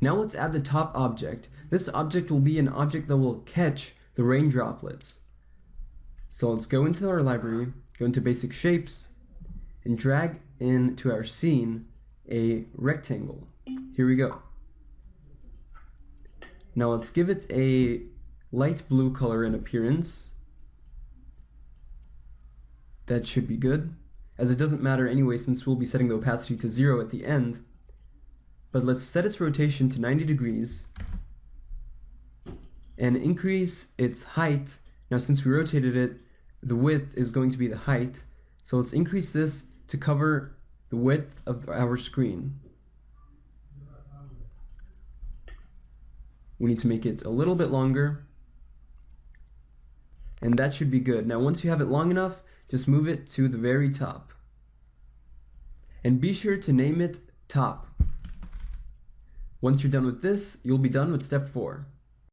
Now let's add the top object. This object will be an object that will catch the rain droplets. So let's go into our library, go into basic shapes, and drag into our scene a rectangle. Here we go. Now let's give it a light blue color in appearance. That should be good, as it doesn't matter anyway since we'll be setting the opacity to zero at the end. But let's set its rotation to 90 degrees and increase its height. Now since we rotated it, the width is going to be the height. So let's increase this to cover the width of our screen. We need to make it a little bit longer. And that should be good. Now once you have it long enough, just move it to the very top. And be sure to name it top. Once you're done with this, you'll be done with step 4.